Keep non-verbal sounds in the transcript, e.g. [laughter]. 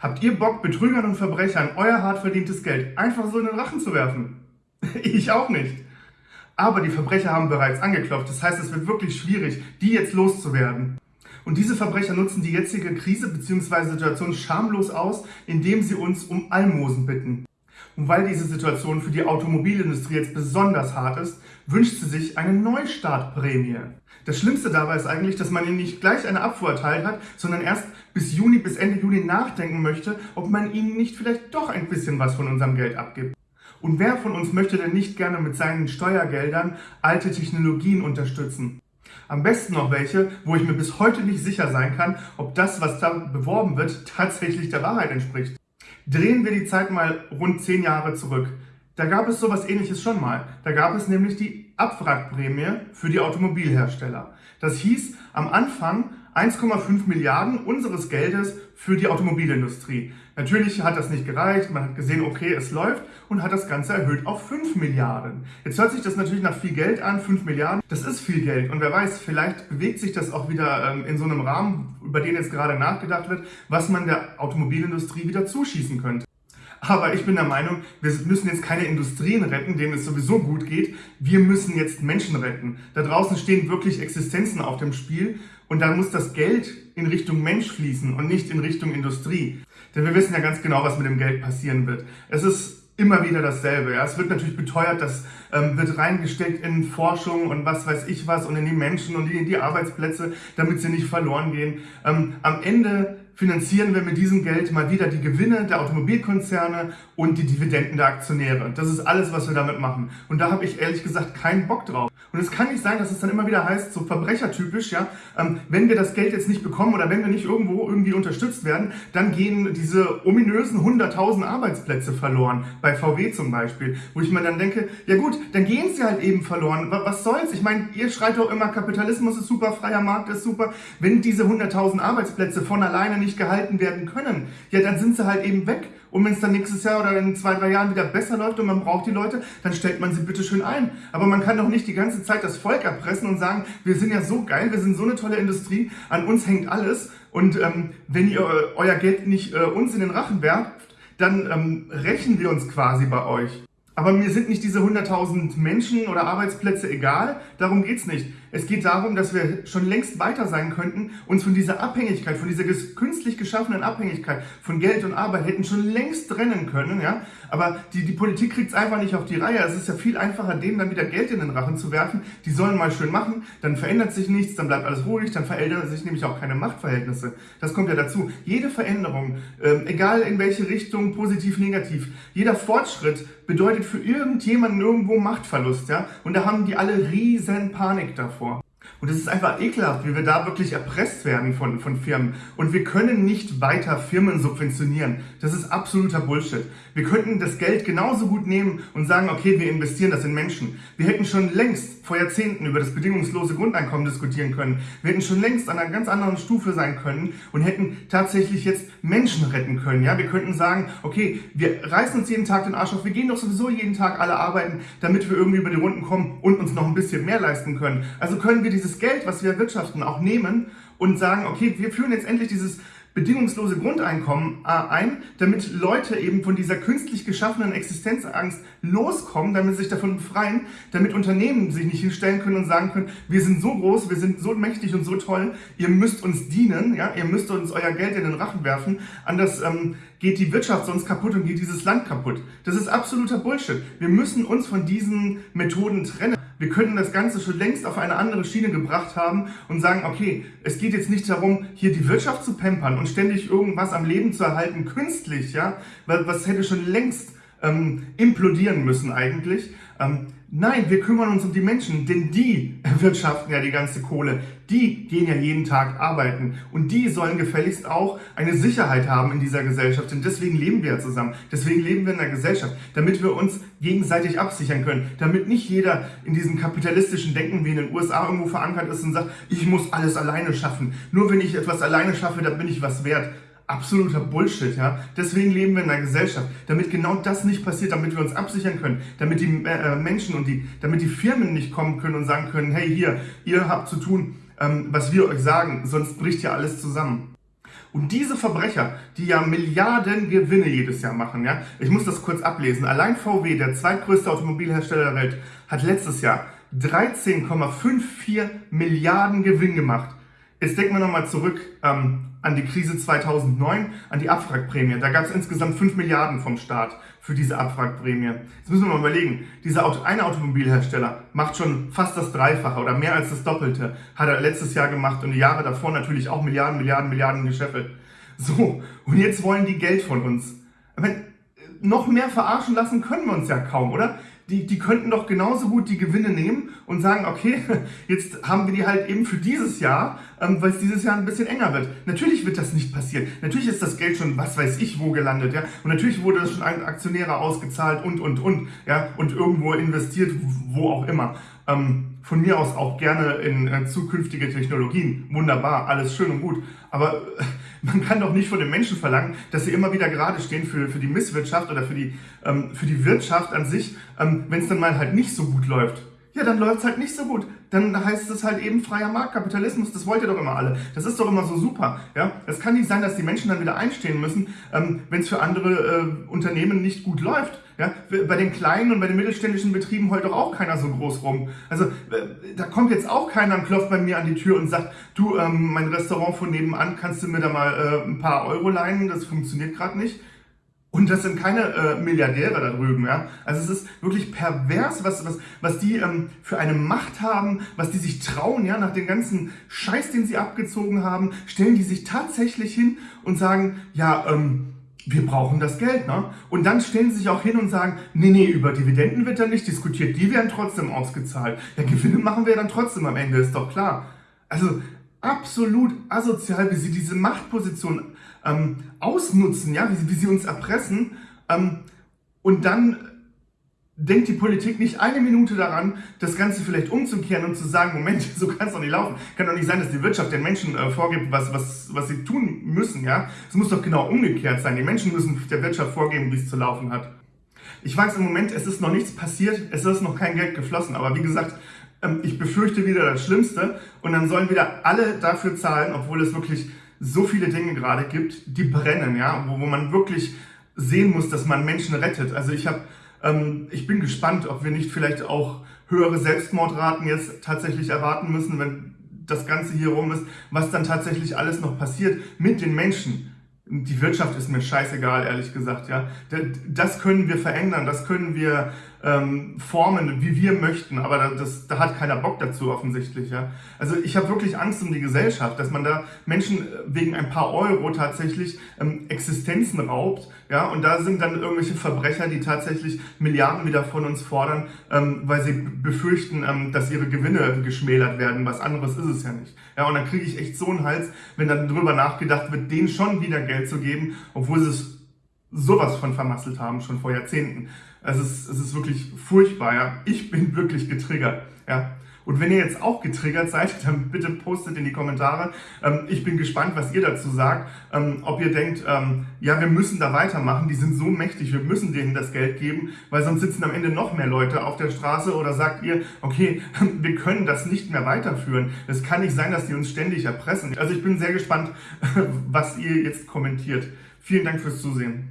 Habt ihr Bock, Betrügern und Verbrechern euer hart verdientes Geld einfach so in den Rachen zu werfen? [laughs] ich auch nicht. Aber die Verbrecher haben bereits angeklopft. Das heißt, es wird wirklich schwierig, die jetzt loszuwerden. Und diese Verbrecher nutzen die jetzige Krise bzw. Situation schamlos aus, indem sie uns um Almosen bitten. Und weil diese Situation für die Automobilindustrie jetzt besonders hart ist, wünscht sie sich eine Neustartprämie. Das Schlimmste dabei ist eigentlich, dass man ihnen nicht gleich eine Abfuhr erteilt hat, sondern erst bis Juni, bis Ende Juli nachdenken möchte, ob man ihnen nicht vielleicht doch ein bisschen was von unserem Geld abgibt. Und wer von uns möchte denn nicht gerne mit seinen Steuergeldern alte Technologien unterstützen? Am besten noch welche, wo ich mir bis heute nicht sicher sein kann, ob das, was da beworben wird, tatsächlich der Wahrheit entspricht. Drehen wir die Zeit mal rund zehn Jahre zurück. Da gab es sowas ähnliches schon mal. Da gab es nämlich die Abwrackprämie für die Automobilhersteller. Das hieß am Anfang 1,5 Milliarden unseres Geldes für die Automobilindustrie. Natürlich hat das nicht gereicht, man hat gesehen, okay, es läuft und hat das Ganze erhöht auf 5 Milliarden. Jetzt hört sich das natürlich nach viel Geld an, 5 Milliarden, das ist viel Geld und wer weiß, vielleicht bewegt sich das auch wieder ähm, in so einem Rahmen, über den jetzt gerade nachgedacht wird, was man der Automobilindustrie wieder zuschießen könnte. Aber ich bin der Meinung, wir müssen jetzt keine Industrien retten, denen es sowieso gut geht. Wir müssen jetzt Menschen retten. Da draußen stehen wirklich Existenzen auf dem Spiel und da muss das Geld in Richtung Mensch fließen und nicht in Richtung Industrie. Denn wir wissen ja ganz genau, was mit dem Geld passieren wird. Es ist immer wieder dasselbe. Ja. Es wird natürlich beteuert, das ähm, wird reingesteckt in Forschung und was weiß ich was und in die Menschen und in die Arbeitsplätze, damit sie nicht verloren gehen. Ähm, am Ende finanzieren wir mit diesem Geld mal wieder die Gewinne der Automobilkonzerne und die Dividenden der Aktionäre. Das ist alles, was wir damit machen. Und da habe ich ehrlich gesagt keinen Bock drauf. Und es kann nicht sein, dass es dann immer wieder heißt, so verbrechertypisch, ja, ähm, wenn wir das Geld jetzt nicht bekommen oder wenn wir nicht irgendwo irgendwie unterstützt werden, dann gehen diese ominösen 100.000 Arbeitsplätze verloren, bei VW zum Beispiel, wo ich mir dann denke, ja gut, dann gehen sie halt eben verloren. Was soll's? Ich meine, ihr schreit doch immer, Kapitalismus ist super, freier Markt ist super. Wenn diese 100.000 Arbeitsplätze von alleine nicht nicht gehalten werden können, ja, dann sind sie halt eben weg. Und wenn es dann nächstes Jahr oder in zwei, drei Jahren wieder besser läuft und man braucht die Leute, dann stellt man sie bitte schön ein. Aber man kann doch nicht die ganze Zeit das Volk erpressen und sagen, wir sind ja so geil, wir sind so eine tolle Industrie, an uns hängt alles. Und ähm, wenn ihr euer Geld nicht äh, uns in den Rachen werft, dann ähm, rächen wir uns quasi bei euch. Aber mir sind nicht diese 100.000 Menschen oder Arbeitsplätze egal, darum geht's nicht. Es geht darum, dass wir schon längst weiter sein könnten, uns von dieser Abhängigkeit, von dieser künstlich geschaffenen Abhängigkeit von Geld und Arbeit hätten schon längst trennen können. Ja? Aber die, die Politik kriegt es einfach nicht auf die Reihe. Es ist ja viel einfacher, denen dann wieder Geld in den Rachen zu werfen. Die sollen mal schön machen, dann verändert sich nichts, dann bleibt alles ruhig, dann verändern sich nämlich auch keine Machtverhältnisse. Das kommt ja dazu. Jede Veränderung, äh, egal in welche Richtung, positiv, negativ, jeder Fortschritt bedeutet für irgendjemanden irgendwo Machtverlust. Ja? Und da haben die alle riesen Panik davor vor. Und es ist einfach ekelhaft, wie wir da wirklich erpresst werden von, von Firmen. Und wir können nicht weiter Firmen subventionieren. Das ist absoluter Bullshit. Wir könnten das Geld genauso gut nehmen und sagen, okay, wir investieren das in Menschen. Wir hätten schon längst vor Jahrzehnten über das bedingungslose Grundeinkommen diskutieren können. Wir hätten schon längst an einer ganz anderen Stufe sein können und hätten tatsächlich jetzt Menschen retten können. Ja, wir könnten sagen, okay, wir reißen uns jeden Tag den Arsch auf. Wir gehen doch sowieso jeden Tag alle arbeiten, damit wir irgendwie über die Runden kommen und uns noch ein bisschen mehr leisten können. Also können wir dieses Geld, was wir erwirtschaften, auch nehmen und sagen, okay, wir führen jetzt endlich dieses bedingungslose Grundeinkommen äh, ein, damit Leute eben von dieser künstlich geschaffenen Existenzangst loskommen, damit sie sich davon befreien, damit Unternehmen sich nicht hinstellen können und sagen können, wir sind so groß, wir sind so mächtig und so toll, ihr müsst uns dienen, ja, ihr müsst uns euer Geld in den Rachen werfen, anders ähm, geht die Wirtschaft sonst kaputt und geht dieses Land kaputt. Das ist absoluter Bullshit. Wir müssen uns von diesen Methoden trennen. Wir könnten das Ganze schon längst auf eine andere Schiene gebracht haben und sagen, okay, es geht jetzt nicht darum, hier die Wirtschaft zu pampern und ständig irgendwas am Leben zu erhalten, künstlich, ja, was hätte schon längst ähm, implodieren müssen eigentlich. Ähm, nein, wir kümmern uns um die Menschen, denn die [laughs] erwirtschaften ja die ganze Kohle. Die gehen ja jeden Tag arbeiten und die sollen gefälligst auch eine Sicherheit haben in dieser Gesellschaft. Denn deswegen leben wir ja zusammen. Deswegen leben wir in der Gesellschaft, damit wir uns gegenseitig absichern können. Damit nicht jeder in diesem kapitalistischen Denken wie in den USA irgendwo verankert ist und sagt, ich muss alles alleine schaffen. Nur wenn ich etwas alleine schaffe, dann bin ich was wert absoluter Bullshit, ja. Deswegen leben wir in einer Gesellschaft, damit genau das nicht passiert, damit wir uns absichern können, damit die äh, Menschen und die, damit die Firmen nicht kommen können und sagen können, hey hier, ihr habt zu tun, ähm, was wir euch sagen, sonst bricht ja alles zusammen. Und diese Verbrecher, die ja Milliarden Gewinne jedes Jahr machen, ja, ich muss das kurz ablesen. Allein VW, der zweitgrößte Automobilhersteller der Welt, hat letztes Jahr 13,54 Milliarden Gewinn gemacht. Jetzt denken wir nochmal zurück ähm, an die Krise 2009, an die Abwrackprämie. Da gab es insgesamt 5 Milliarden vom Staat für diese Abwrackprämie. Jetzt müssen wir mal überlegen, dieser Auto, eine Automobilhersteller macht schon fast das Dreifache oder mehr als das Doppelte, hat er letztes Jahr gemacht und die Jahre davor natürlich auch Milliarden, Milliarden, Milliarden gescheffelt. So, und jetzt wollen die Geld von uns. Aber noch mehr verarschen lassen können wir uns ja kaum, oder? Die, die könnten doch genauso gut die Gewinne nehmen und sagen, okay, [laughs] jetzt haben wir die halt eben für dieses Jahr, ähm, weil es dieses Jahr ein bisschen enger wird. Natürlich wird das nicht passieren. Natürlich ist das Geld schon, was weiß ich, wo gelandet, ja. Und natürlich wurde das schon an Aktionäre ausgezahlt und, und, und, ja. Und irgendwo investiert, wo auch immer. Ähm, von mir aus auch gerne in äh, zukünftige Technologien. Wunderbar, alles schön und gut. Aber äh, man kann doch nicht von den Menschen verlangen, dass sie immer wieder gerade stehen für, für die Misswirtschaft oder für die, ähm, für die Wirtschaft an sich, ähm, wenn es dann mal halt nicht so gut läuft. Ja, dann läuft es halt nicht so gut. Dann heißt es halt eben freier Marktkapitalismus. Das wollt ihr doch immer alle. Das ist doch immer so super. Ja, Es kann nicht sein, dass die Menschen dann wieder einstehen müssen, ähm, wenn es für andere äh, Unternehmen nicht gut läuft. Ja, bei den kleinen und bei den mittelständischen Betrieben heult doch auch keiner so groß rum. Also äh, da kommt jetzt auch keiner und klopft bei mir an die Tür und sagt, du, ähm, mein Restaurant von nebenan, kannst du mir da mal äh, ein paar Euro leihen? Das funktioniert gerade nicht. Und das sind keine äh, Milliardäre da drüben, ja. Also es ist wirklich pervers, was, was, was die ähm, für eine Macht haben, was die sich trauen, ja, nach dem ganzen Scheiß, den sie abgezogen haben, stellen die sich tatsächlich hin und sagen, ja, ähm, wir brauchen das Geld. Ne? Und dann stellen sie sich auch hin und sagen, nee, nee, über Dividenden wird dann nicht diskutiert, die werden trotzdem ausgezahlt. Ja, Gewinne machen wir dann trotzdem am Ende, ist doch klar. Also absolut asozial, wie sie diese Machtposition ähm, ausnutzen, ja, wie sie, wie sie uns erpressen ähm, und dann denkt die Politik nicht eine Minute daran, das Ganze vielleicht umzukehren und zu sagen, Moment, [laughs] so kann es doch nicht laufen. Kann doch nicht sein, dass die Wirtschaft den Menschen äh, vorgibt, was, was, was sie tun müssen. Ja, Es muss doch genau umgekehrt sein. Die Menschen müssen der Wirtschaft vorgeben, wie es zu laufen hat. Ich weiß im Moment, es ist noch nichts passiert, es ist noch kein Geld geflossen. Aber wie gesagt, ähm, ich befürchte wieder das Schlimmste. Und dann sollen wieder alle dafür zahlen, obwohl es wirklich so viele Dinge gerade gibt, die brennen, ja, wo, wo man wirklich sehen muss, dass man Menschen rettet. Also ich habe ähm, ich bin gespannt, ob wir nicht vielleicht auch höhere Selbstmordraten jetzt tatsächlich erwarten müssen, wenn das Ganze hier rum ist, was dann tatsächlich alles noch passiert mit den Menschen. Die Wirtschaft ist mir scheißegal, ehrlich gesagt. Ja, Das können wir verändern, das können wir ähm, formen, wie wir möchten, aber das, da hat keiner Bock dazu offensichtlich. Ja? Also ich habe wirklich Angst um die Gesellschaft, dass man da Menschen äh, wegen ein paar Euro tatsächlich ähm, Existenzen raubt. Ja? Und da sind dann irgendwelche Verbrecher, die tatsächlich Milliarden wieder von uns fordern, ähm, weil sie befürchten, ähm, dass ihre Gewinne geschmälert werden. Was anderes ist es ja nicht. Ja? Und dann kriege ich echt so einen Hals, wenn dann drüber nachgedacht wird, denen schon wieder Geld zu geben, obwohl sie es sowas von vermasselt haben, schon vor Jahrzehnten. Es ist, es ist wirklich furchtbar, ja. Ich bin wirklich getriggert, ja. Und wenn ihr jetzt auch getriggert seid, [laughs] dann bitte postet in die Kommentare. Ähm, ich bin gespannt, was ihr dazu sagt. Ähm, ob ihr denkt, ähm, ja, wir müssen da weitermachen, die sind so mächtig, wir müssen denen das Geld geben, weil sonst sitzen am Ende noch mehr Leute auf der Straße. Oder sagt ihr, okay, [laughs] wir können das nicht mehr weiterführen. Es kann nicht sein, dass die uns ständig erpressen. Also ich bin sehr gespannt, [laughs] was ihr jetzt kommentiert. Vielen Dank fürs Zusehen.